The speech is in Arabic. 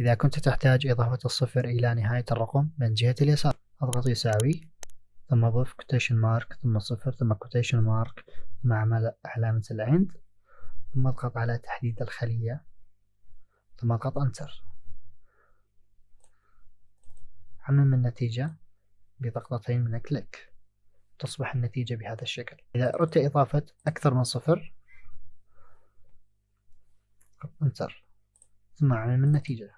إذا كنت تحتاج إضافة الصفر إلى نهاية الرقم من جهة اليسار أضغط يساوي ثم ضف quotation mark ثم صفر ثم quotation mark ثم علامة ال and ثم أضغط على تحديد الخلية ثم أضغط enter عمم النتيجة بضغطتين من click تصبح النتيجة بهذا الشكل. إذا أردت إضافة أكثر من صفر انتر ثم عمم النتيجة.